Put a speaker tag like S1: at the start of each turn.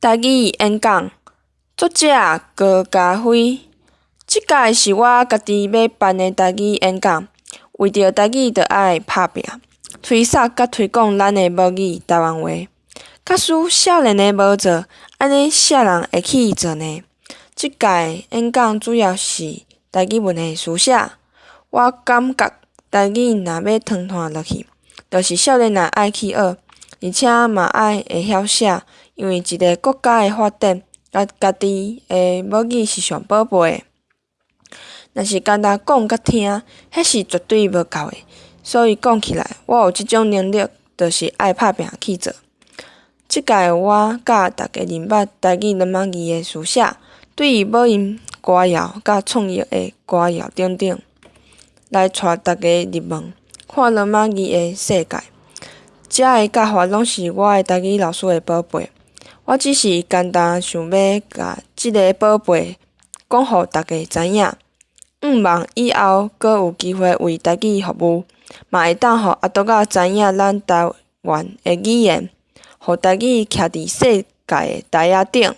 S1: 台语演讲，作者高家辉。即届是我家己要办的台语演讲，为着台语，着爱拍拼，推扫甲推广咱的母语台湾话。假使少年的无做，安尼啥人会去做呢？即届演讲主要是台语文的书写。我感觉台语若要传传落去，着是少年人爱去学，而且嘛爱会晓写。因为一个国家的发展，甲家己的母语是上宝贝的。若是简单讲甲听，迄是绝对无够的。所以讲起来，我有即种能力，著是爱拍拼去做。即届我甲大家认捌台语罗马字的书写，对于母音、歌谣甲创意的歌谣等等，来带大家入门，看罗马字的世界。遮个教法拢是我个台语老师的宝贝。我只是简单想要甲即个宝贝讲互大家知影，毋望以后阁有机会为家己服务，嘛会当互阿多仔知影咱台湾的语言，互台语徛伫世界的台仔顶。